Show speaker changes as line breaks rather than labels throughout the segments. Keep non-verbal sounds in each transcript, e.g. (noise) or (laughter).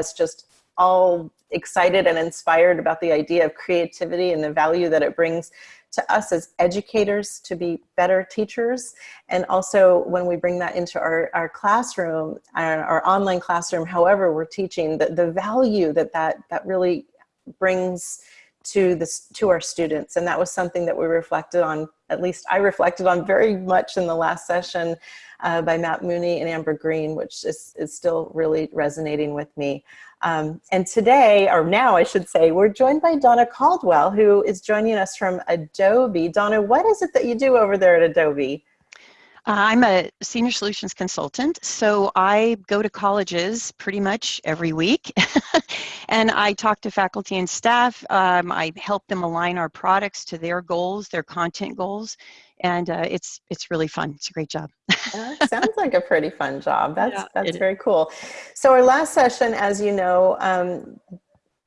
us just all excited and inspired about the idea of creativity and the value that it brings to us as educators to be better teachers. And also when we bring that into our, our classroom, our, our online classroom, however we're teaching, the, the value that, that that really brings to this to our students. And that was something that we reflected on at least I reflected on very much in the last session uh, by Matt Mooney and Amber Green which is, is still really resonating with me. Um, and today or now I should say we're joined by Donna Caldwell who is joining us from Adobe. Donna what is it that you do over there at Adobe
I'm a senior solutions consultant, so I go to colleges pretty much every week (laughs) and I talk to faculty and staff. Um, I help them align our products to their goals, their content goals, and uh, it's it's really fun. It's a great job.
sounds like a pretty fun job. (laughs) That's yeah, that's very cool. So our last session, as you know, um,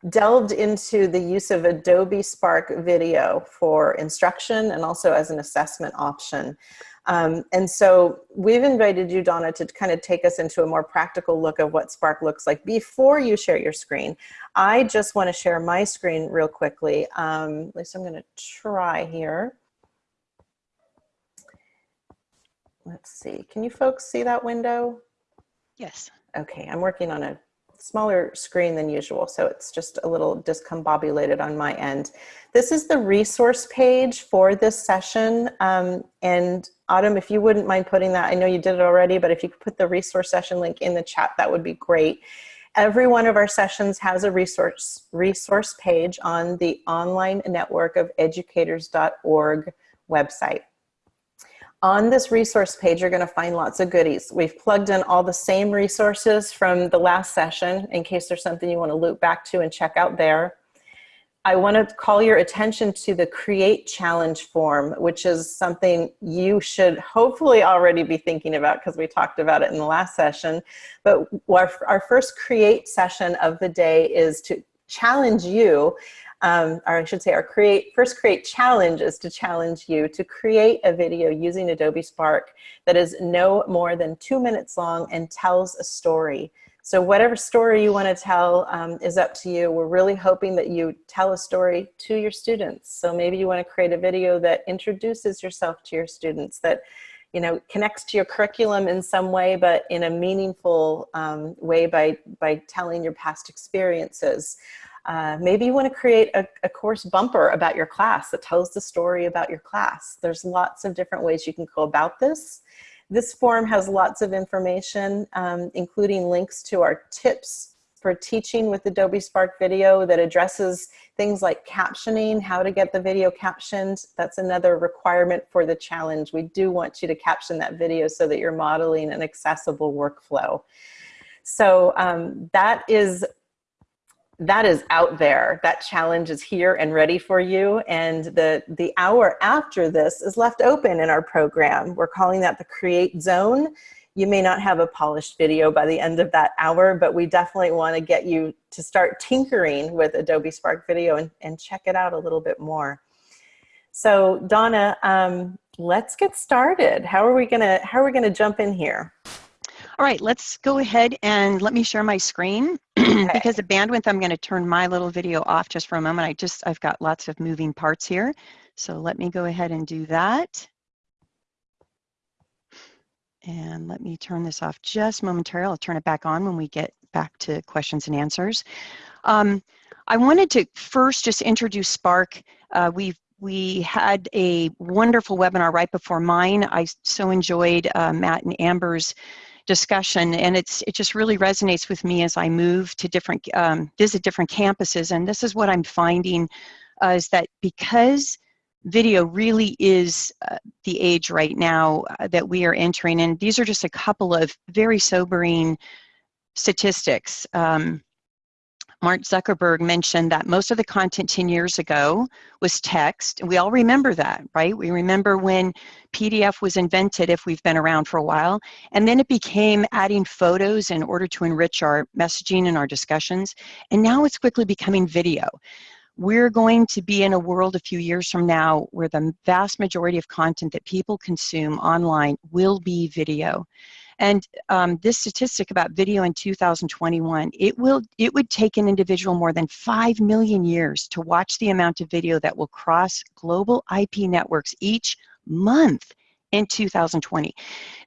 delved into the use of Adobe Spark Video for instruction and also as an assessment option. Um, and so we've invited you, Donna, to kind of take us into a more practical look of what Spark looks like before you share your screen. I just want to share my screen real quickly. Um, at least I'm going to try here. Let's see. Can you folks see that window?
Yes.
Okay, I'm working on a smaller screen than usual, so it's just a little discombobulated on my end. This is the resource page for this session, um, and Autumn, if you wouldn't mind putting that, I know you did it already, but if you could put the resource session link in the chat, that would be great. Every one of our sessions has a resource, resource page on the online network of educators.org website. On this resource page, you're gonna find lots of goodies. We've plugged in all the same resources from the last session in case there's something you wanna loop back to and check out there. I want to call your attention to the create challenge form, which is something you should hopefully already be thinking about because we talked about it in the last session. But our, our first create session of the day is to challenge you, um, or I should say our create first create challenge is to challenge you to create a video using Adobe Spark that is no more than two minutes long and tells a story. So whatever story you want to tell um, is up to you. We're really hoping that you tell a story to your students. So maybe you want to create a video that introduces yourself to your students, that you know connects to your curriculum in some way, but in a meaningful um, way by, by telling your past experiences. Uh, maybe you want to create a, a course bumper about your class that tells the story about your class. There's lots of different ways you can go about this. This form has lots of information, um, including links to our tips for teaching with Adobe Spark Video that addresses things like captioning, how to get the video captioned. That's another requirement for the challenge. We do want you to caption that video so that you're modeling an accessible workflow. So um, that is that is out there. That challenge is here and ready for you. And the, the hour after this is left open in our program. We're calling that the create zone. You may not have a polished video by the end of that hour, but we definitely want to get you to start tinkering with Adobe Spark Video and, and check it out a little bit more. So Donna, um, let's get started. How are we gonna, how are we gonna jump in here?
All right, let's go ahead and let me share my screen. (clears throat) because the bandwidth, I'm going to turn my little video off just for a moment. I just, I've got lots of moving parts here. So let me go ahead and do that. And let me turn this off just momentarily. I'll turn it back on when we get back to questions and answers. Um, I wanted to first just introduce Spark. Uh, we've we had a wonderful webinar right before mine. I so enjoyed uh, Matt and Amber's discussion and it's it just really resonates with me as I move to different um, visit different campuses and this is what I'm finding uh, is that because video really is uh, the age right now uh, that we are entering and these are just a couple of very sobering statistics um, Mark Zuckerberg mentioned that most of the content 10 years ago was text. We all remember that, right? We remember when PDF was invented, if we've been around for a while. And then it became adding photos in order to enrich our messaging and our discussions. And now it's quickly becoming video. We're going to be in a world a few years from now where the vast majority of content that people consume online will be video. And um, this statistic about video in 2021, it will it would take an individual more than five million years to watch the amount of video that will cross global IP networks each month in 2020.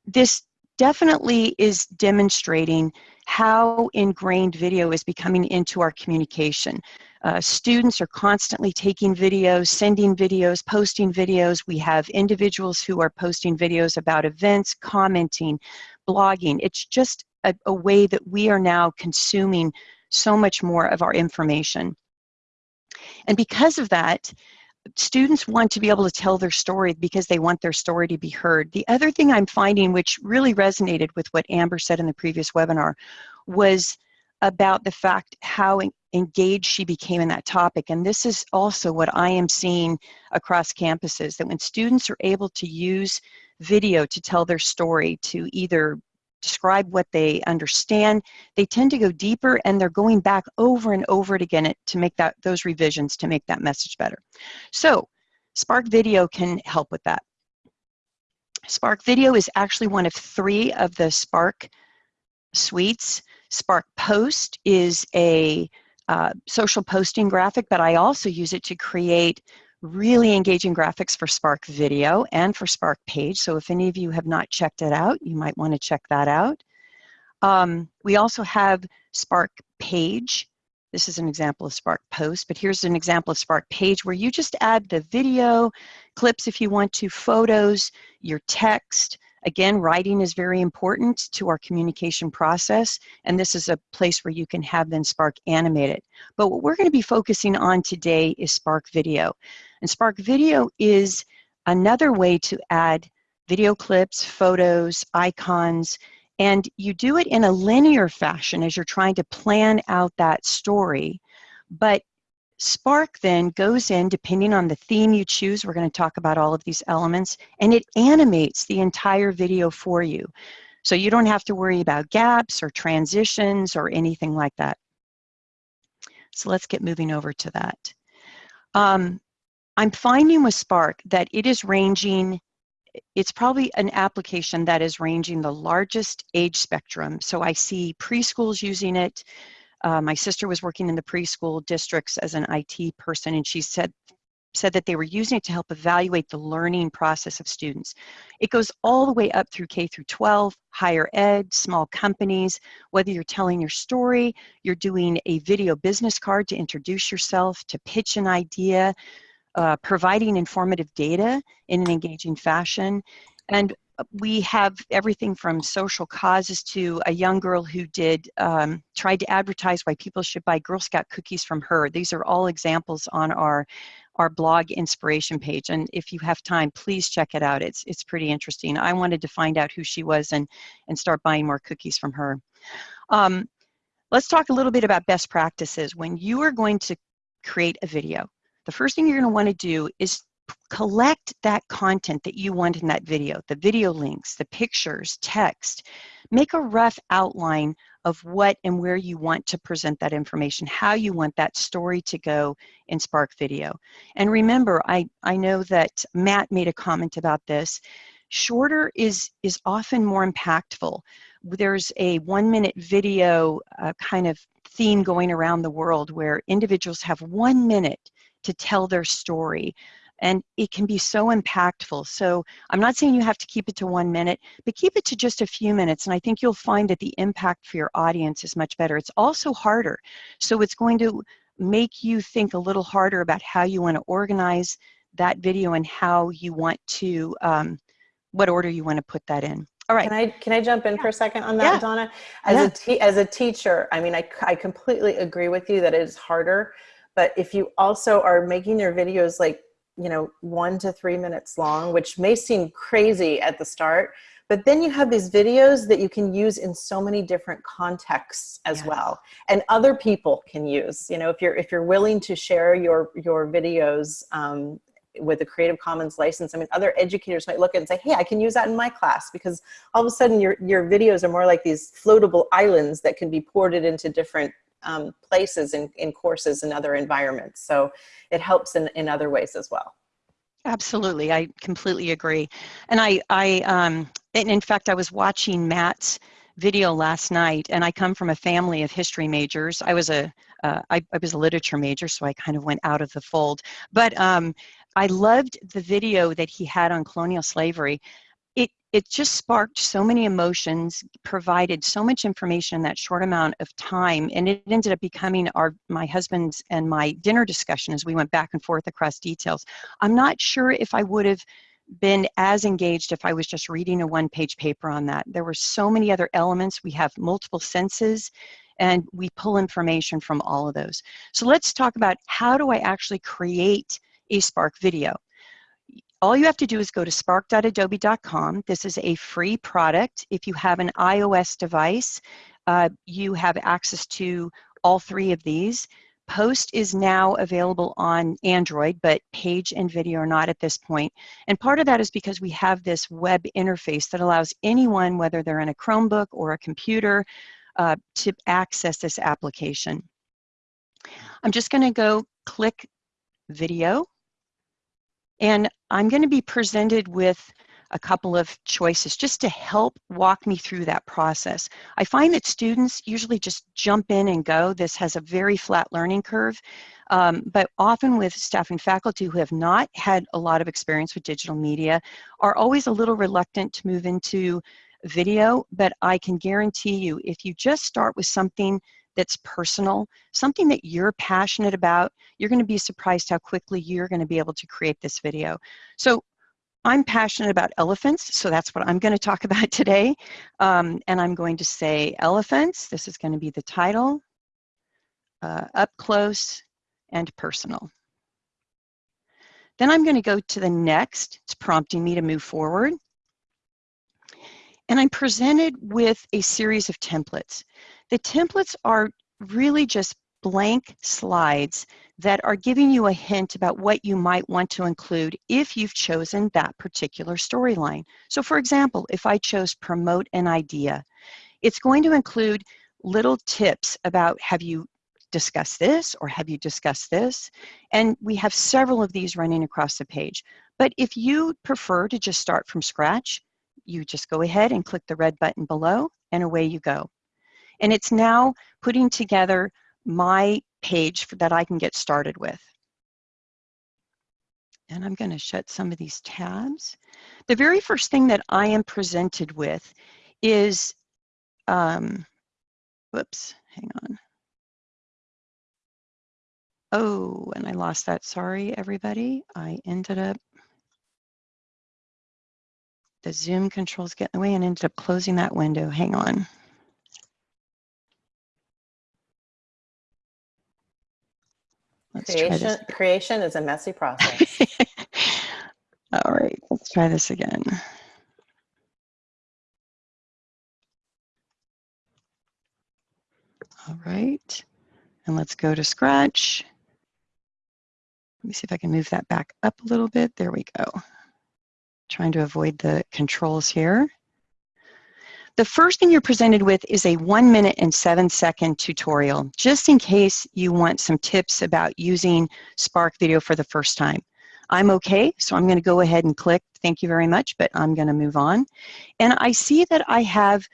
This definitely is demonstrating how ingrained video is becoming into our communication. Uh, students are constantly taking videos, sending videos, posting videos. We have individuals who are posting videos about events, commenting, blogging. It's just a, a way that we are now consuming so much more of our information. And because of that, students want to be able to tell their story because they want their story to be heard. The other thing I'm finding, which really resonated with what Amber said in the previous webinar, was about the fact how engaged she became in that topic. And this is also what I am seeing across campuses, that when students are able to use video to tell their story, to either describe what they understand, they tend to go deeper and they're going back over and over again to make that those revisions to make that message better. So Spark Video can help with that. Spark Video is actually one of three of the Spark suites. Spark Post is a uh, social posting graphic, but I also use it to create really engaging graphics for Spark Video and for Spark Page. So if any of you have not checked it out, you might want to check that out. Um, we also have Spark Page. This is an example of Spark Post, but here's an example of Spark Page where you just add the video, clips if you want to, photos, your text, Again, writing is very important to our communication process, and this is a place where you can have then Spark animated. But what we're going to be focusing on today is Spark Video. And Spark Video is another way to add video clips, photos, icons, and you do it in a linear fashion as you're trying to plan out that story. But Spark then goes in, depending on the theme you choose, we're going to talk about all of these elements, and it animates the entire video for you. So you don't have to worry about gaps or transitions or anything like that. So let's get moving over to that. Um, I'm finding with Spark that it is ranging, it's probably an application that is ranging the largest age spectrum. So I see preschools using it, uh, my sister was working in the preschool districts as an IT person, and she said said that they were using it to help evaluate the learning process of students. It goes all the way up through K through 12, higher ed, small companies, whether you're telling your story, you're doing a video business card to introduce yourself, to pitch an idea, uh, providing informative data in an engaging fashion. And we have everything from social causes to a young girl who did um, tried to advertise why people should buy Girl Scout cookies from her. These are all examples on our our blog inspiration page. And if you have time please check it out. It's it's pretty interesting. I wanted to find out who she was and and start buying more cookies from her. Um, let's talk a little bit about best practices. When you are going to create a video the first thing you're going to want to do is collect that content that you want in that video, the video links, the pictures, text. Make a rough outline of what and where you want to present that information, how you want that story to go in Spark Video. And remember, I, I know that Matt made a comment about this. Shorter is, is often more impactful. There's a one minute video uh, kind of theme going around the world where individuals have one minute to tell their story and it can be so impactful. So I'm not saying you have to keep it to one minute, but keep it to just a few minutes, and I think you'll find that the impact for your audience is much better. It's also harder, so it's going to make you think a little harder about how you want to organize that video and how you want to, um, what order you want to put that in. All right.
Can I can I jump in yeah. for a second on that,
yeah.
Donna? As yeah. a as a teacher, I mean, I I completely agree with you that it is harder. But if you also are making your videos like you know, one to three minutes long, which may seem crazy at the start, but then you have these videos that you can use in so many different contexts as yes. well and other people can use you know if you're if you're willing to share your your videos um, with a creative commons license i mean other educators might look at and say hey i can use that in my class because all of a sudden your your videos are more like these floatable islands that can be ported into different um, places in, in courses and other environments. So it helps in, in other ways as well.
Absolutely, I completely agree. And I, I, um, and in fact, I was watching Matt's video last night, and I come from a family of history majors. I was a, uh, I, I was a literature major, so I kind of went out of the fold. But um, I loved the video that he had on colonial slavery. It, it just sparked so many emotions, provided so much information in that short amount of time, and it ended up becoming our my husband's and my dinner discussion as we went back and forth across details. I'm not sure if I would have been as engaged if I was just reading a one-page paper on that. There were so many other elements. We have multiple senses, and we pull information from all of those. So let's talk about how do I actually create a Spark video. All you have to do is go to spark.adobe.com. This is a free product. If you have an iOS device, uh, you have access to all three of these. Post is now available on Android, but page and video are not at this point. And part of that is because we have this web interface that allows anyone, whether they're in a Chromebook or a computer, uh, to access this application. I'm just going to go click video and I'm going to be presented with a couple of choices just to help walk me through that process. I find that students usually just jump in and go. This has a very flat learning curve, um, but often with staff and faculty who have not had a lot of experience with digital media are always a little reluctant to move into video, but I can guarantee you if you just start with something that's personal, something that you're passionate about, you're going to be surprised how quickly you're going to be able to create this video. So I'm passionate about elephants, so that's what I'm going to talk (laughs) about today. Um, and I'm going to say elephants. This is going to be the title, uh, up close and personal. Then I'm going to go to the next. It's prompting me to move forward. And I'm presented with a series of templates. The templates are really just blank slides that are giving you a hint about what you might want to include if you've chosen that particular storyline. So for example, if I chose promote an idea, it's going to include little tips about have you discussed this or have you discussed this? And we have several of these running across the page. But if you prefer to just start from scratch, you just go ahead and click the red button below and away you go. And it's now putting together my page that I can get started with. And I'm going to shut some of these tabs. The very first thing that I am presented with is, um, whoops, hang on. Oh, and I lost that. Sorry, everybody. I ended up the Zoom controls get in the way and ended up closing that window. Hang on.
Let's creation, creation is a messy process. (laughs)
All right, let's try this again. All right, and let's go to Scratch. Let me see if I can move that back up a little bit. There we go trying to avoid the controls here. The first thing you're presented with is a one minute and seven second tutorial, just in case you want some tips about using Spark Video for the first time. I'm okay, so I'm gonna go ahead and click, thank you very much, but I'm gonna move on. And I see that I have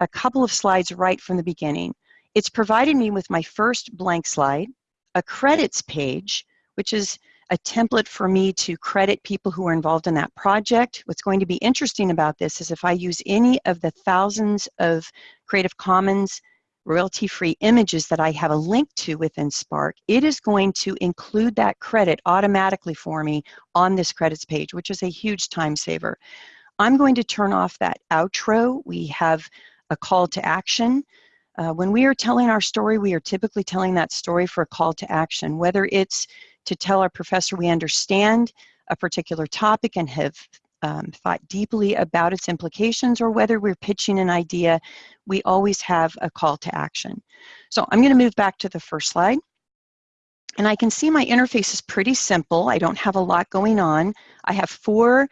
a couple of slides right from the beginning. It's provided me with my first blank slide, a credits page, which is a template for me to credit people who are involved in that project. What's going to be interesting about this is if I use any of the thousands of Creative Commons royalty-free images that I have a link to within Spark, it is going to include that credit automatically for me on this credits page, which is a huge time saver. I'm going to turn off that outro. We have a call to action. Uh, when we are telling our story, we are typically telling that story for a call to action, whether it's to tell our professor we understand a particular topic and have um, thought deeply about its implications or whether we're pitching an idea, we always have a call to action. So I'm going to move back to the first slide. And I can see my interface is pretty simple. I don't have a lot going on. I have four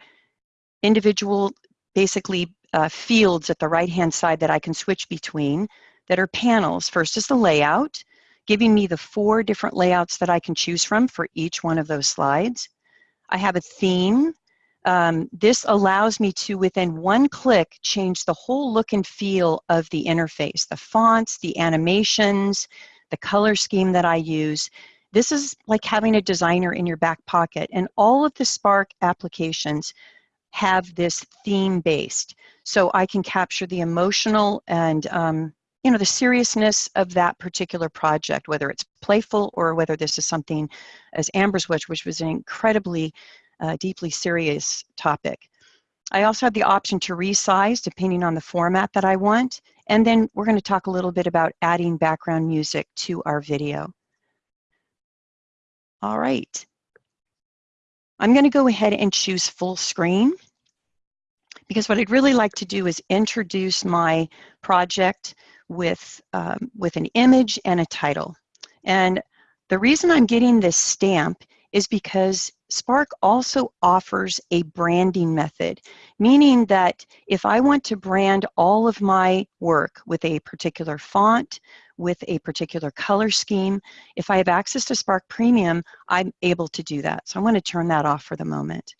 individual, basically, uh, fields at the right-hand side that I can switch between that are panels. First is the layout giving me the four different layouts that I can choose from for each one of those slides. I have a theme. Um, this allows me to, within one click, change the whole look and feel of the interface, the fonts, the animations, the color scheme that I use. This is like having a designer in your back pocket, and all of the Spark applications have this theme based. So I can capture the emotional and um, you know the seriousness of that particular project, whether it's playful or whether this is something as Amber's Witch, which was an incredibly uh, deeply serious topic. I also have the option to resize depending on the format that I want. And then we're going to talk a little bit about adding background music to our video. All right. I'm going to go ahead and choose full screen because what I'd really like to do is introduce my project with, um, with an image and a title. And the reason I'm getting this stamp is because Spark also offers a branding method, meaning that if I want to brand all of my work with a particular font, with a particular color scheme, if I have access to Spark Premium, I'm able to do that. So I'm going to turn that off for the moment.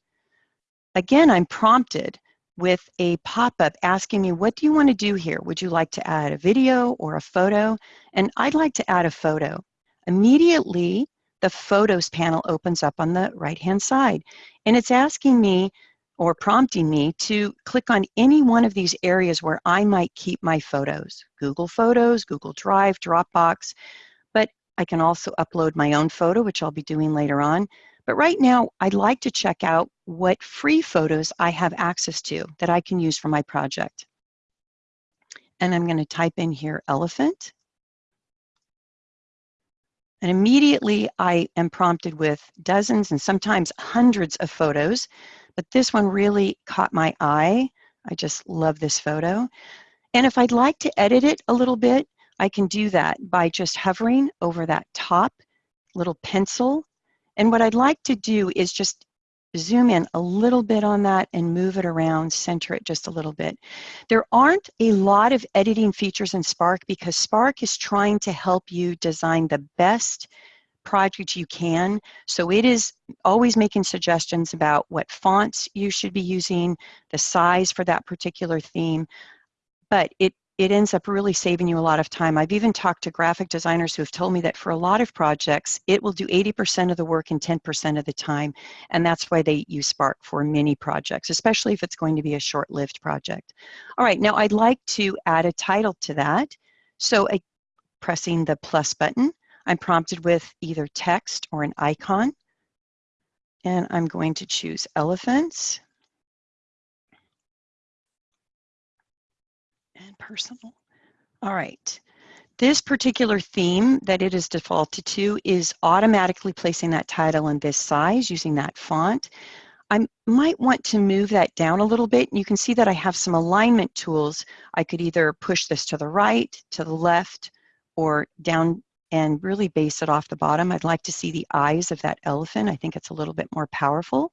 Again, I'm prompted with a pop-up asking me, what do you want to do here? Would you like to add a video or a photo? And I'd like to add a photo. Immediately, the Photos panel opens up on the right-hand side. And it's asking me or prompting me to click on any one of these areas where I might keep my photos. Google Photos, Google Drive, Dropbox, but I can also upload my own photo, which I'll be doing later on. But right now, I'd like to check out what free photos I have access to that I can use for my project. And I'm going to type in here elephant. And immediately I am prompted with dozens and sometimes hundreds of photos, but this one really caught my eye. I just love this photo. And if I'd like to edit it a little bit, I can do that by just hovering over that top little pencil. And what I'd like to do is just zoom in a little bit on that and move it around, center it just a little bit. There aren't a lot of editing features in Spark because Spark is trying to help you design the best project you can. So it is always making suggestions about what fonts you should be using, the size for that particular theme, but it it ends up really saving you a lot of time. I've even talked to graphic designers who have told me that for a lot of projects, it will do 80% of the work in 10% of the time. And that's why they use Spark for many projects, especially if it's going to be a short-lived project. All right, now I'd like to add a title to that. So pressing the plus button, I'm prompted with either text or an icon. And I'm going to choose elephants. And personal. All right. This particular theme that it is defaulted to is automatically placing that title in this size using that font. I might want to move that down a little bit. You can see that I have some alignment tools. I could either push this to the right, to the left, or down and really base it off the bottom. I'd like to see the eyes of that elephant. I think it's a little bit more powerful.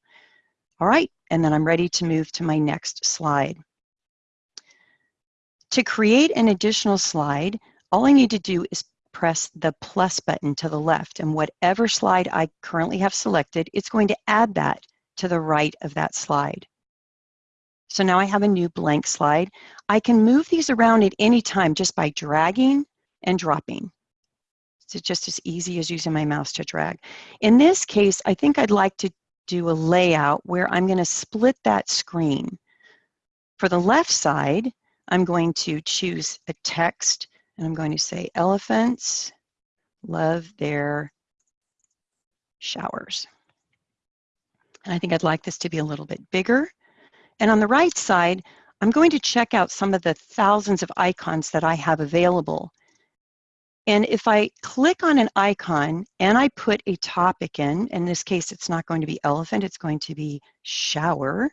All right, and then I'm ready to move to my next slide. To create an additional slide, all I need to do is press the plus button to the left and whatever slide I currently have selected, it's going to add that to the right of that slide. So now I have a new blank slide. I can move these around at any time just by dragging and dropping. It's just as easy as using my mouse to drag. In this case, I think I'd like to do a layout where I'm going to split that screen. For the left side, I'm going to choose a text and I'm going to say elephants love their showers. And I think I'd like this to be a little bit bigger. And on the right side, I'm going to check out some of the thousands of icons that I have available. And if I click on an icon and I put a topic in, in this case, it's not going to be elephant, it's going to be shower.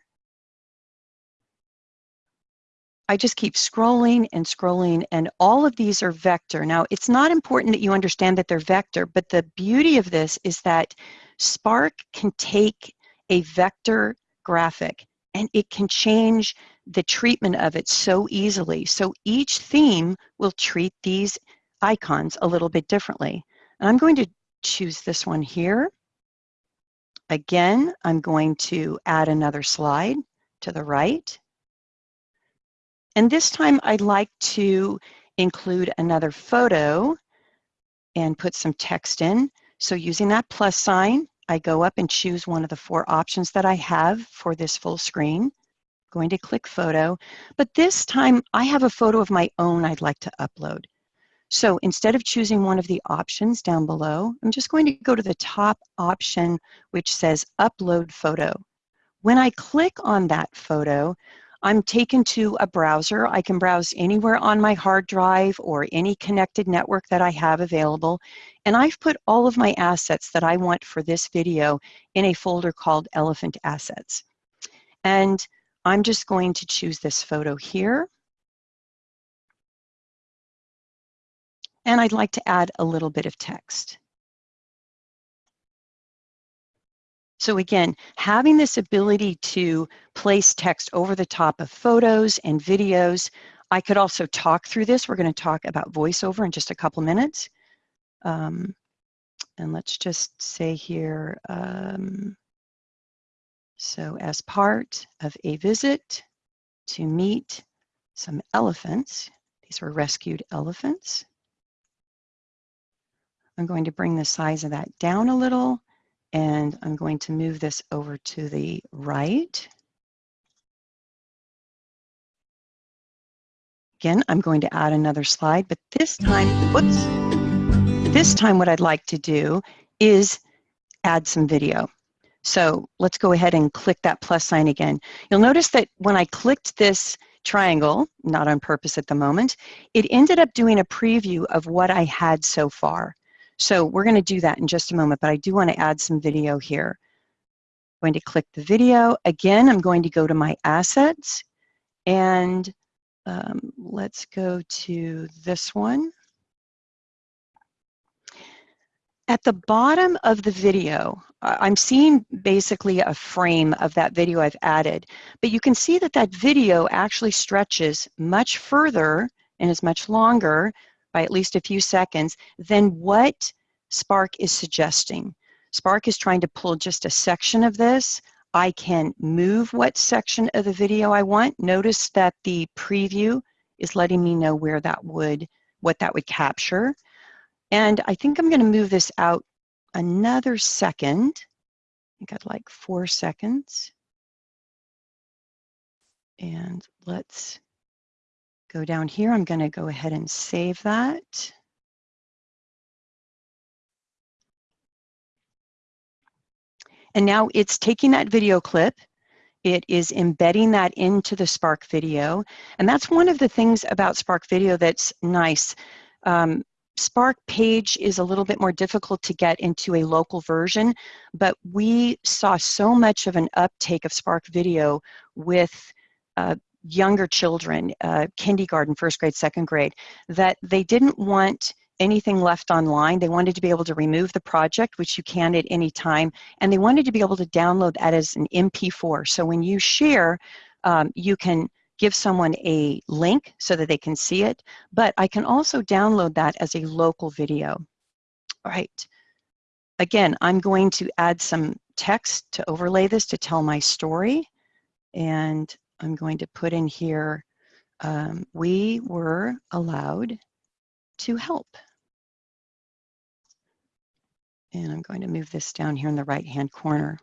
I just keep scrolling and scrolling and all of these are vector. Now it's not important that you understand that they're vector, but the beauty of this is that Spark can take a vector graphic and it can change the treatment of it so easily. So each theme will treat these icons a little bit differently. And I'm going to choose this one here. Again, I'm going to add another slide to the right. And this time I'd like to include another photo and put some text in. So using that plus sign, I go up and choose one of the four options that I have for this full screen. Going to click photo, but this time I have a photo of my own I'd like to upload. So instead of choosing one of the options down below, I'm just going to go to the top option which says upload photo. When I click on that photo, I'm taken to a browser. I can browse anywhere on my hard drive or any connected network that I have available. And I've put all of my assets that I want for this video in a folder called Elephant Assets. And I'm just going to choose this photo here. And I'd like to add a little bit of text. So again, having this ability to place text over the top of photos and videos, I could also talk through this. We're going to talk about voiceover in just a couple minutes. Um, and let's just say here, um, so as part of a visit to meet some elephants, these were rescued elephants. I'm going to bring the size of that down a little and I'm going to move this over to the right. Again, I'm going to add another slide, but this time, whoops, this time what I'd like to do is add some video. So let's go ahead and click that plus sign again. You'll notice that when I clicked this triangle, not on purpose at the moment, it ended up doing a preview of what I had so far. So we're going to do that in just a moment, but I do want to add some video here. I'm going to click the video. Again, I'm going to go to my assets and um, let's go to this one. At the bottom of the video, I'm seeing basically a frame of that video I've added, but you can see that that video actually stretches much further and is much longer by at least a few seconds than what Spark is suggesting. Spark is trying to pull just a section of this. I can move what section of the video I want. Notice that the preview is letting me know where that would, what that would capture. And I think I'm going to move this out another second. I think I'd like four seconds. And let's go down here. I'm going to go ahead and save that. And now it's taking that video clip, it is embedding that into the Spark video. And that's one of the things about Spark video that's nice. Um, Spark page is a little bit more difficult to get into a local version, but we saw so much of an uptake of Spark video with uh, younger children, uh, kindergarten, first grade, second grade, that they didn't want anything left online. They wanted to be able to remove the project, which you can at any time, and they wanted to be able to download that as an MP4. So when you share, um, you can give someone a link so that they can see it, but I can also download that as a local video. All right. Again, I'm going to add some text to overlay this to tell my story, and I'm going to put in here, um, we were allowed to help. And I'm going to move this down here in the right-hand corner.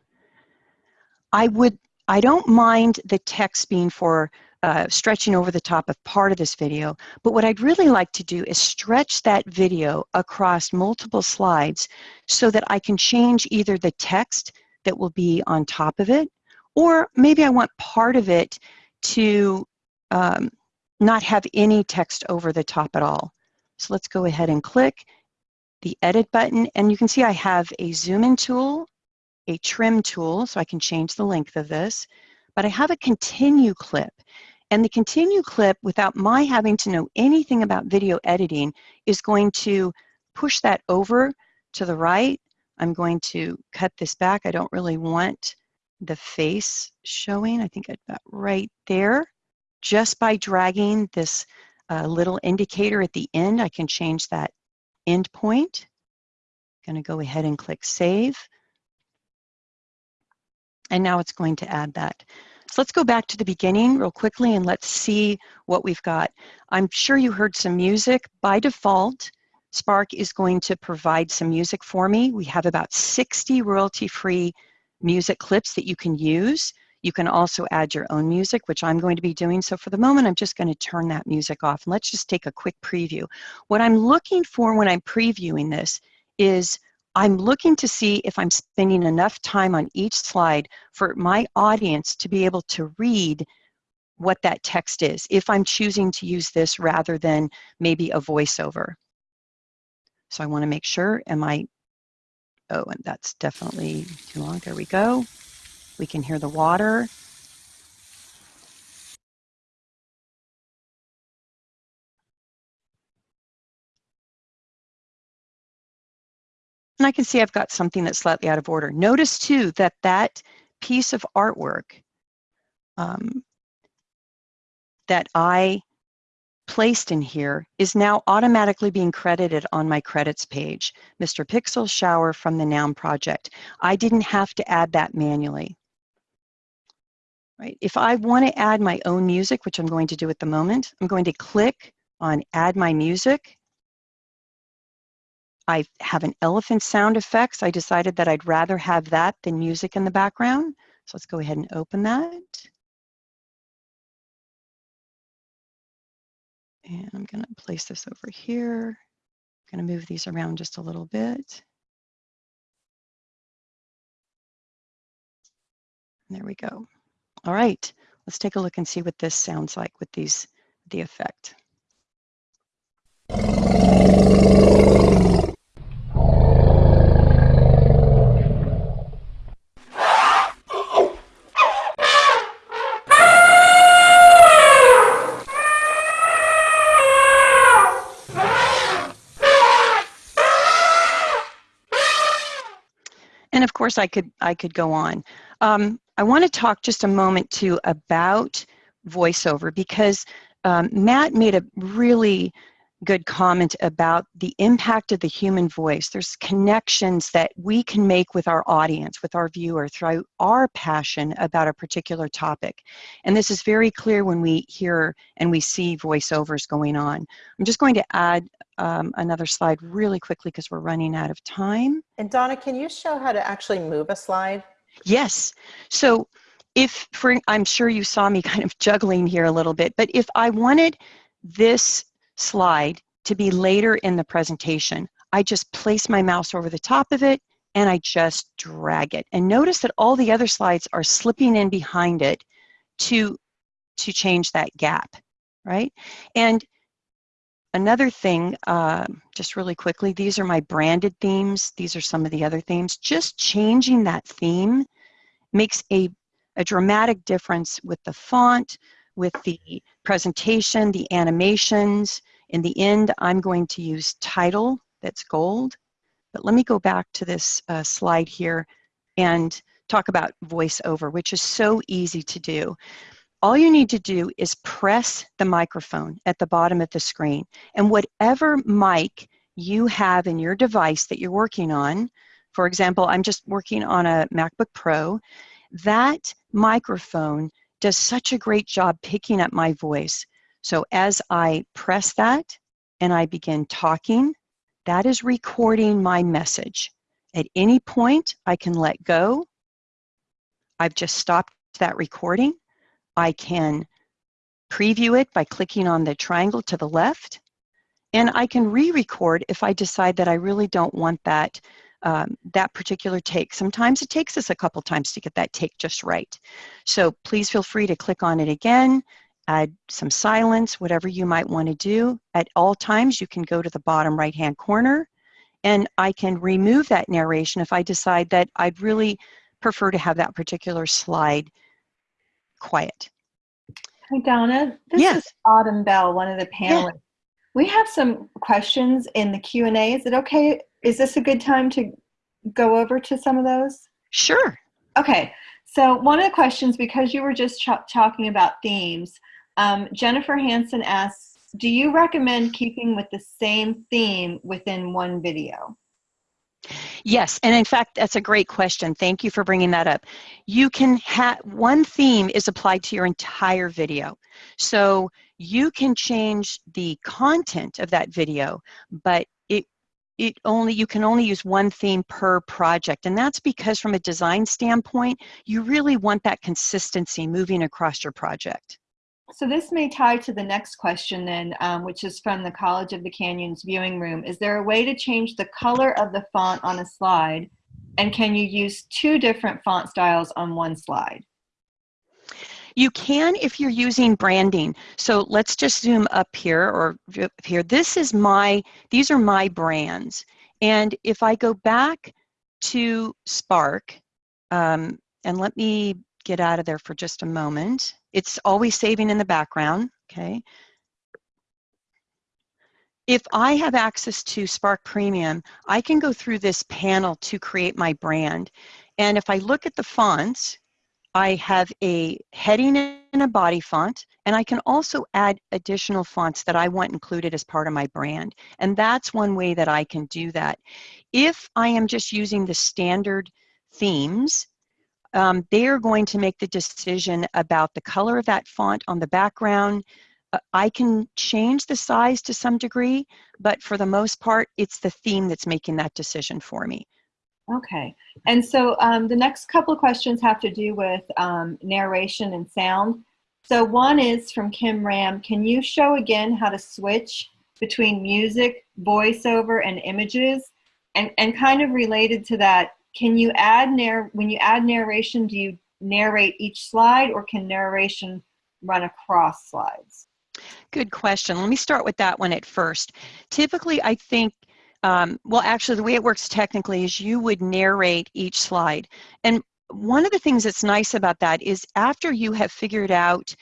I would, I don't mind the text being for uh, stretching over the top of part of this video, but what I'd really like to do is stretch that video across multiple slides so that I can change either the text that will be on top of it, or maybe I want part of it to um, not have any text over the top at all. So let's go ahead and click the edit button and you can see I have a zoom in tool, a trim tool so I can change the length of this, but I have a continue clip. And the continue clip, without my having to know anything about video editing, is going to push that over to the right. I'm going to cut this back. I don't really want the face showing. I think got right there. Just by dragging this uh, little indicator at the end, I can change that endpoint. I'm going to go ahead and click Save. And now it's going to add that. So let's go back to the beginning real quickly and let's see what we've got. I'm sure you heard some music. By default, Spark is going to provide some music for me. We have about 60 royalty-free music clips that you can use. You can also add your own music, which I'm going to be doing. So for the moment, I'm just going to turn that music off. And let's just take a quick preview. What I'm looking for when I'm previewing this is I'm looking to see if I'm spending enough time on each slide for my audience to be able to read what that text is, if I'm choosing to use this rather than maybe a voiceover. So I want to make sure, am I, oh, and that's definitely too long. There we go. We can hear the water. And I can see I've got something that's slightly out of order. Notice too that that piece of artwork um, that I placed in here is now automatically being credited on my credits page. Mr. Pixel Shower from the Noun Project. I didn't have to add that manually. Right. If I want to add my own music, which I'm going to do at the moment, I'm going to click on Add My Music I have an elephant sound effects. I decided that I'd rather have that than music in the background. So let's go ahead and open that. And I'm gonna place this over here. I'm gonna move these around just a little bit. There we go. All right, let's take a look and see what this sounds like with these, the effect. Course, I could I could go on. Um, I want to talk just a moment too about voiceover because um, Matt made a really good comment about the impact of the human voice. There's connections that we can make with our audience, with our viewer, through our passion about a particular topic. And this is very clear when we hear and we see voiceovers going on. I'm just going to add um, another slide really quickly because we're running out of time.
And Donna, can you show how to actually move a slide?
Yes. So if, for, I'm sure you saw me kind of (laughs) juggling here a little bit, but if I wanted this slide to be later in the presentation. I just place my mouse over the top of it and I just drag it. And notice that all the other slides are slipping in behind it to, to change that gap, right? And another thing, uh, just really quickly, these are my branded themes. These are some of the other themes. Just changing that theme makes a, a dramatic difference with the font, with the presentation, the animations. In the end, I'm going to use title that's gold. But let me go back to this uh, slide here and talk about voiceover, which is so easy to do. All you need to do is press the microphone at the bottom of the screen. And whatever mic you have in your device that you're working on, for example, I'm just working on a MacBook Pro, that microphone does such a great job picking up my voice. So as I press that and I begin talking, that is recording my message. At any point, I can let go. I've just stopped that recording. I can preview it by clicking on the triangle to the left. And I can re-record if I decide that I really don't want that um, that particular take. Sometimes it takes us a couple times to get that take just right. So please feel free to click on it again, add some silence, whatever you might want to do. At all times, you can go to the bottom right-hand corner, and I can remove that narration if I decide that I'd really prefer to have that particular slide quiet.
Hi, Donna. This
yes.
is Autumn Bell, one of the panelists. We have some questions in the Q&A. Is it okay is this a good time to go over to some of those?
Sure.
Okay. So one of the questions, because you were just talking about themes, um, Jennifer Hanson asks, do you recommend keeping with the same theme within one video?
Yes, and in fact, that's a great question. Thank you for bringing that up. You can have one theme is applied to your entire video. So you can change the content of that video, but it it only you can only use one theme per project, and that's because from a design standpoint, you really want that consistency moving across your project.
So this may tie to the next question then, um, which is from the College of the Canyons viewing room. Is there a way to change the color of the font on a slide? And can you use two different font styles on one slide?
You can if you're using branding. So let's just zoom up here or here. This is my, these are my brands. And if I go back to Spark, um, and let me get out of there for just a moment. It's always saving in the background, okay? If I have access to Spark Premium, I can go through this panel to create my brand. And if I look at the fonts, I have a heading and a body font, and I can also add additional fonts that I want included as part of my brand. And that's one way that I can do that. If I am just using the standard themes, um, they are going to make the decision about the color of that font on the background. Uh, I can change the size to some degree, but for the most part, it's the theme that's making that decision for me.
Okay, and so um, the next couple of questions have to do with um, narration and sound. So one is from Kim Ram. Can you show again how to switch between music, voiceover, and images? And, and kind of related to that, can you add narr when you add narration, do you narrate each slide or can narration run across slides?
Good question. Let me start with that one at first. Typically, I think, um, well, actually, the way it works technically is you would narrate each slide. And one of the things that's nice about that is after you have figured out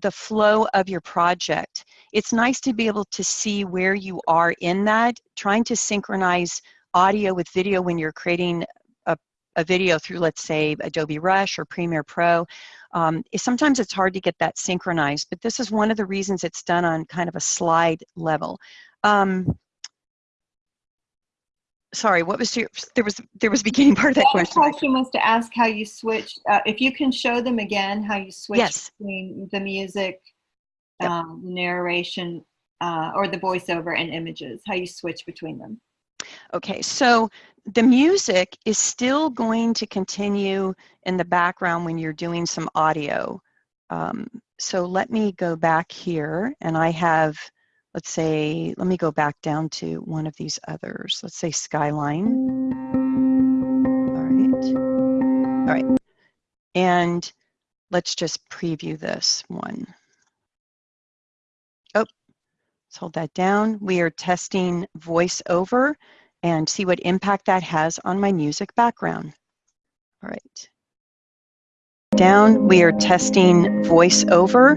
the flow of your project, it's nice to be able to see where you are in that, trying to synchronize audio with video when you're creating a video through, let's say, Adobe Rush or Premiere Pro, um, sometimes it's hard to get that synchronized, but this is one of the reasons it's done on kind of a slide level. Um, sorry, what was your, there was, there was beginning (laughs) part of that question.
The question was to ask how you switch, uh, if you can show them again, how you switch
yes.
between the music, yep. um, narration, uh, or the voiceover and images, how you switch between them.
Okay, so the music is still going to continue in the background when you're doing some audio. Um, so let me go back here and I have, let's say, let me go back down to one of these others. Let's say Skyline. All right. All right. And let's just preview this one. Oh, let's hold that down. We are testing voiceover and see what impact that has on my music background. All right. Down, we are testing voiceover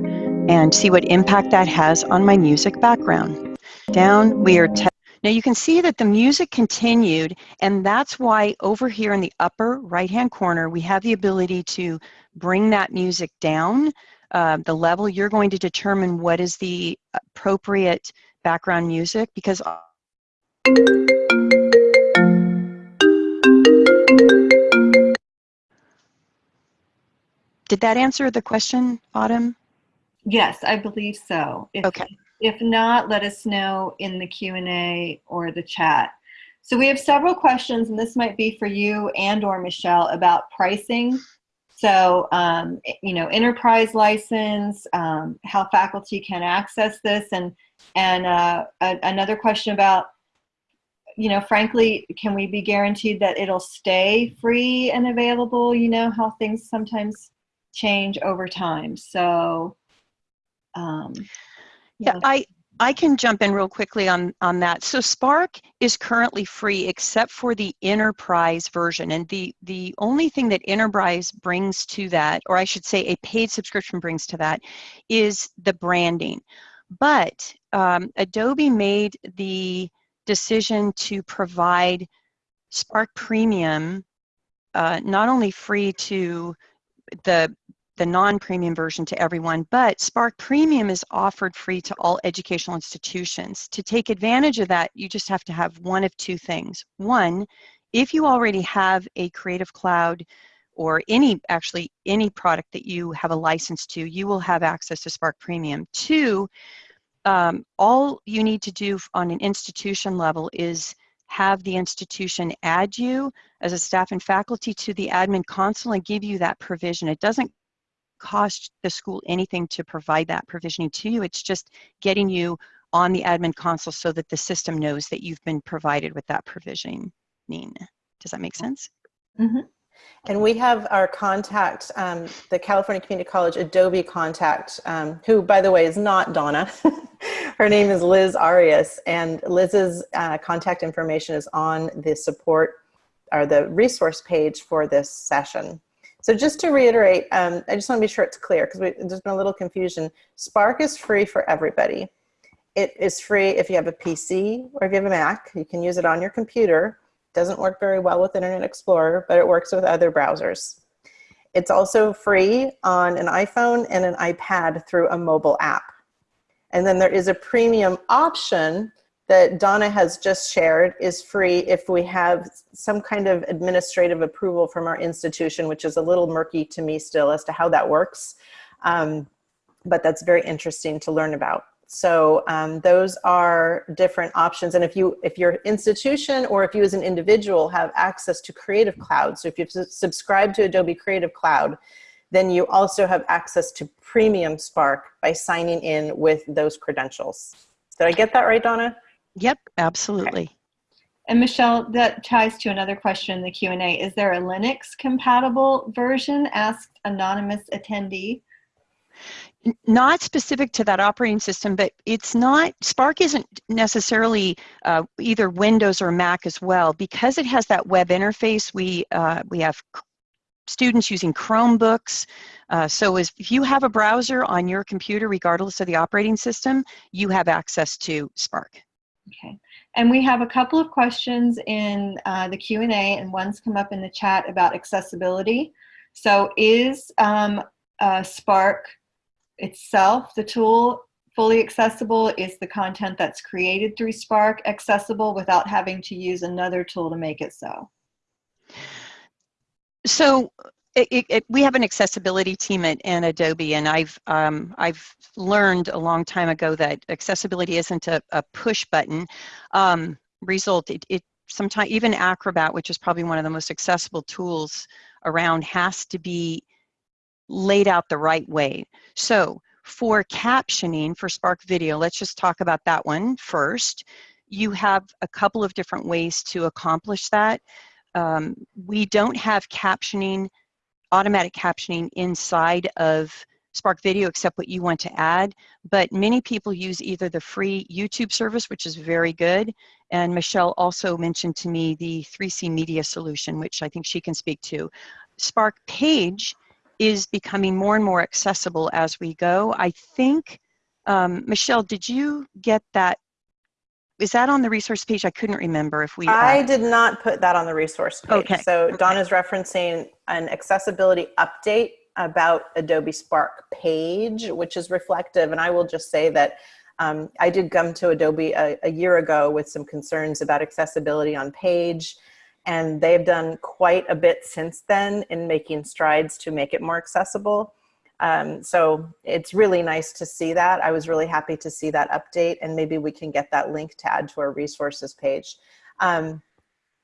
and see what impact that has on my music background. Down, we are testing. now you can see that the music continued and that's why over here in the upper right hand corner we have the ability to bring that music down uh, the level you're going to determine what is the appropriate background music because Did that answer the question, Autumn?
Yes, I believe so. If,
okay.
If not, let us know in the Q&A or the chat. So we have several questions, and this might be for you and or Michelle about pricing. So, um, you know, enterprise license, um, how faculty can access this, and and uh, a, another question about, you know, frankly, can we be guaranteed that it'll stay free and available? You know, how things sometimes change over time. So, um,
yeah, yeah I I can jump in real quickly on, on that. So Spark is currently free except for the enterprise version. And the, the only thing that enterprise brings to that, or I should say a paid subscription brings to that, is the branding. But um, Adobe made the decision to provide Spark Premium uh, not only free to the the non-premium version to everyone, but Spark Premium is offered free to all educational institutions. To take advantage of that, you just have to have one of two things. One If you already have a Creative Cloud or any, actually any product that you have a license to, you will have access to Spark Premium. Two, um, all you need to do on an institution level is have the institution add you as a staff and faculty to the admin console and give you that provision. It doesn't cost the school anything to provide that provisioning to you. It's just getting you on the admin console so that the system knows that you've been provided with that provisioning. Does that make sense?
Mm -hmm.
And we have our contact, um, the California Community College Adobe contact, um, who, by the way, is not Donna. (laughs) Her name is Liz Arias, and Liz's uh, contact information is on the support or the resource page for this session. So just to reiterate, um, I just want to be sure it's clear because there's been a little confusion. Spark is free for everybody. It is free if you have a PC or if you have a Mac. You can use it on your computer It doesn't work very well with Internet Explorer, but it works with other browsers. It's also free on an iPhone and an iPad through a mobile app. And then there is a premium option that Donna has just shared is free if we have some kind of administrative approval from our institution, which is a little murky to me still as to how that works. Um, but that's very interesting to learn about. So um, those are different options. And if you, if your institution or if you as an individual have access to Creative Cloud, so if you've subscribed to Adobe Creative Cloud, then you also have access to Premium Spark by signing in with those credentials. Did I get that right, Donna?
Yep, absolutely. Okay.
And Michelle, that ties to another question in the Q&A. Is there a Linux compatible version? Asked anonymous attendee
not specific to that operating system, but it's not, Spark isn't necessarily uh, either Windows or Mac as well. Because it has that web interface, we, uh, we have students using Chromebooks. Uh, so if you have a browser on your computer, regardless of the operating system, you have access to Spark.
Okay, and we have a couple of questions in uh, the Q&A and one's come up in the chat about accessibility. So is um, uh, Spark itself, the tool, fully accessible? Is the content that's created through Spark accessible without having to use another tool to make it so?
So it, it, we have an accessibility team at, at Adobe, and I've um, I've learned a long time ago that accessibility isn't a, a push button. Um, result, it, it sometimes even Acrobat, which is probably one of the most accessible tools around, has to be laid out the right way. So for captioning for Spark Video, let's just talk about that one first. You have a couple of different ways to accomplish that. Um, we don't have captioning, automatic captioning inside of Spark Video except what you want to add, but many people use either the free YouTube service, which is very good, and Michelle also mentioned to me the 3C Media solution, which I think she can speak to. Spark Page is becoming more and more accessible as we go. I think, um, Michelle, did you get that? Is that on the resource page? I couldn't remember if we.
I uh, did not put that on the resource page.
Okay.
So
okay.
Donna's referencing an accessibility update about Adobe Spark page, which is reflective. And I will just say that um, I did come to Adobe a, a year ago with some concerns about accessibility on page and they've done quite a bit since then in making strides to make it more accessible. Um, so it's really nice to see that. I was really happy to see that update and maybe we can get that link to add to our resources page. Um,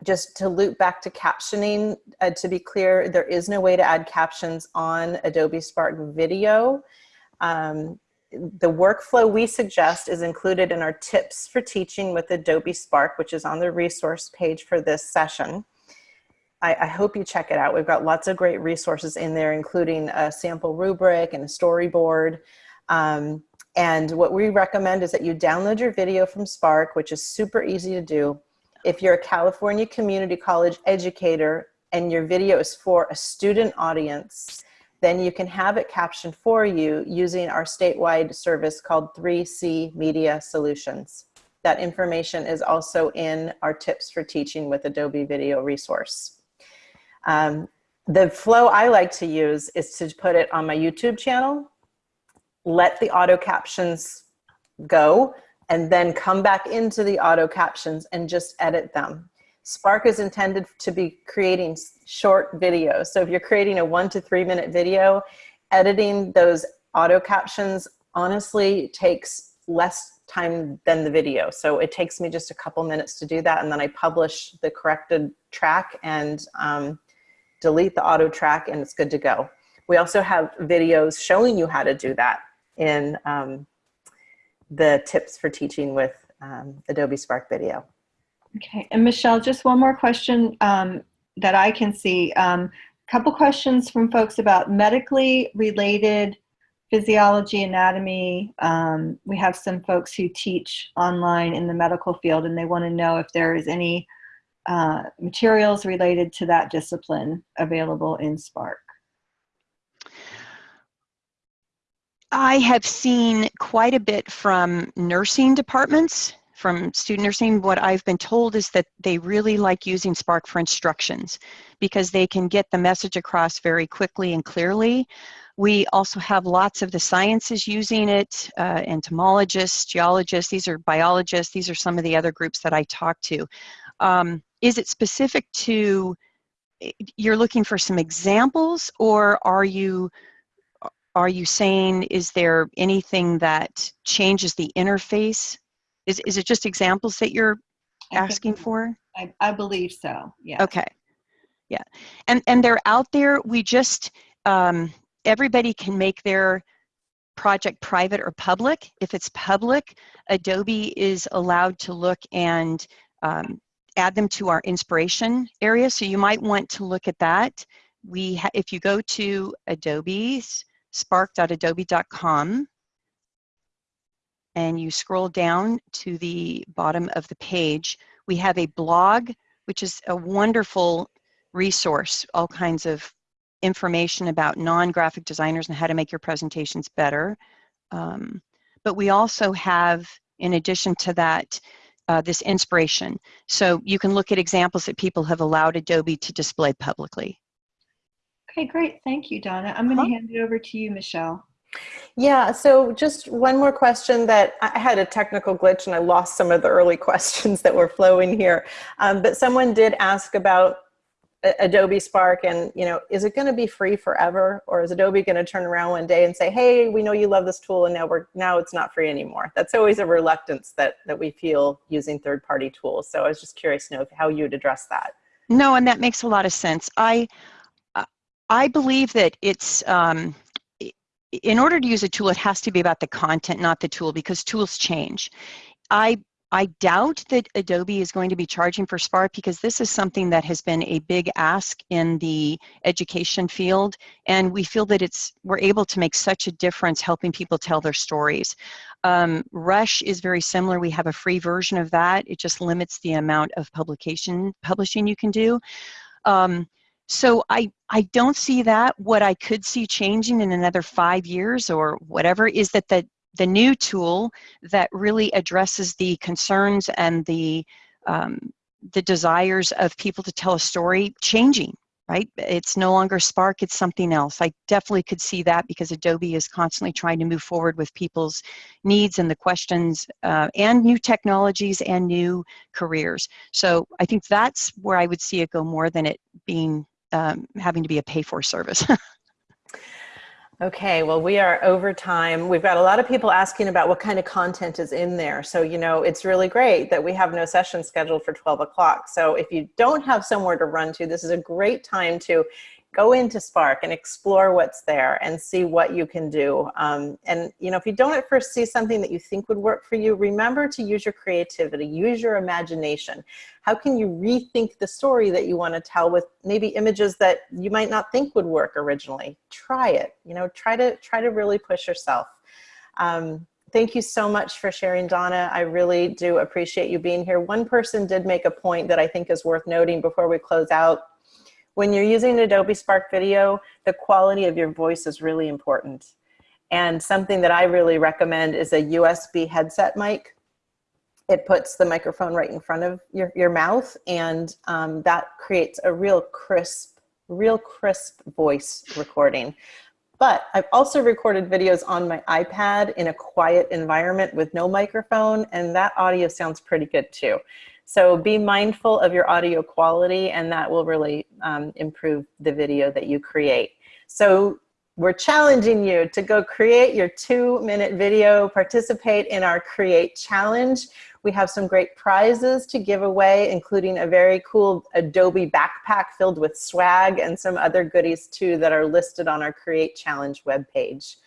just to loop back to captioning, uh, to be clear, there is no way to add captions on Adobe Spark Video. Um, the workflow we suggest is included in our tips for teaching with Adobe Spark, which is on the resource page for this session. I, I, hope you check it out. We've got lots of great resources in there, including a sample rubric and a storyboard. Um, and what we recommend is that you download your video from Spark, which is super easy to do. If you're a California Community College educator and your video is for a student audience, then you can have it captioned for you using our statewide service called 3C Media Solutions. That information is also in our tips for teaching with Adobe Video resource. Um, the flow I like to use is to put it on my YouTube channel, let the auto captions go, and then come back into the auto captions and just edit them. Spark is intended to be creating short videos. So if you're creating a one to three minute video, editing those auto captions honestly takes less time than the video. So it takes me just a couple minutes to do that. And then I publish the corrected track and um, delete the auto track and it's good to go. We also have videos showing you how to do that in um, the tips for teaching with um, Adobe Spark Video.
Okay, and Michelle, just one more question um, that I can see. A um, couple questions from folks about medically related physiology, anatomy. Um, we have some folks who teach online in the medical field and they want to know if there is any uh, materials related to that discipline available in Spark.
I have seen quite a bit from nursing departments from student nursing, what I've been told is that they really like using Spark for instructions because they can get the message across very quickly and clearly. We also have lots of the sciences using it, uh, entomologists, geologists, these are biologists, these are some of the other groups that I talk to. Um, is it specific to, you're looking for some examples or are you are you saying is there anything that changes the interface is, is it just examples that you're asking for?
I, I believe so, yeah.
Okay. Yeah. And, and they're out there. We just, um, everybody can make their project private or public. If it's public, Adobe is allowed to look and um, add them to our inspiration area. So you might want to look at that. We, if you go to Adobe's spark.adobe.com and you scroll down to the bottom of the page, we have a blog, which is a wonderful resource, all kinds of information about non-graphic designers and how to make your presentations better. Um, but we also have, in addition to that, uh, this inspiration. So you can look at examples that people have allowed Adobe to display publicly.
Okay, great. Thank you, Donna. I'm going to huh? hand it over to you, Michelle.
Yeah, so just one more question that I had a technical glitch and I lost some of the early (laughs) questions that were flowing here. Um, but someone did ask about Adobe Spark and, you know, is it going to be free forever or is Adobe going to turn around one day and say, hey, we know you love this tool and now we're now it's not free anymore. That's always a reluctance that, that we feel using third-party tools. So I was just curious to know how you would address that.
No, and that makes a lot of sense. I, I believe that it's, um, in order to use a tool, it has to be about the content, not the tool, because tools change. I I doubt that Adobe is going to be charging for Spark because this is something that has been a big ask in the education field, and we feel that it's we're able to make such a difference helping people tell their stories. Um, Rush is very similar. We have a free version of that. It just limits the amount of publication publishing you can do. Um, so I, I don't see that. What I could see changing in another five years or whatever is that the, the new tool that really addresses the concerns and the, um, the desires of people to tell a story changing, right? It's no longer Spark, it's something else. I definitely could see that because Adobe is constantly trying to move forward with people's needs and the questions uh, and new technologies and new careers. So I think that's where I would see it go more than it being um, having to be a pay for service. (laughs)
Okay, well, we are over time. We've got a lot of people asking about what kind of content is in there. So, you know, it's really great that we have no session scheduled for 12 o'clock. So if you don't have somewhere to run to, this is a great time to go into Spark and explore what's there and see what you can do. Um, and you know, if you don't at first see something that you think would work for you, remember to use your creativity, use your imagination. How can you rethink the story that you want to tell with maybe images that you might not think would work originally? Try it, you know, try to, try to really push yourself. Um, thank you so much for sharing, Donna. I really do appreciate you being here. One person did make a point that I think is worth noting before we close out when you're using Adobe Spark Video, the quality of your voice is really important. And something that I really recommend is a USB headset mic. It puts the microphone right in front of your, your mouth and um, that creates a real crisp, real crisp voice recording. But I've also recorded videos on my iPad in a quiet environment with no microphone and that audio sounds pretty good too. So be mindful of your audio quality and that will really um, improve the video that you create. So we're challenging you to go create your two minute video, participate in our create challenge. We have some great prizes to give away, including a very cool Adobe backpack filled with swag and some other goodies too that are listed on our create challenge webpage.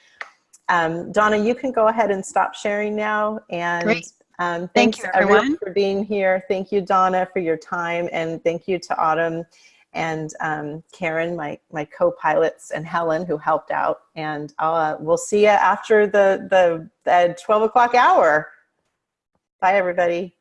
Um, Donna, you can go ahead and stop sharing now. And
Great.
Um,
Thank you, everyone.
for being here. Thank you, Donna, for your time. And thank you to Autumn and um, Karen, my, my co-pilots, and Helen, who helped out. And uh, we'll see you after the, the, the 12 o'clock hour. Bye, everybody.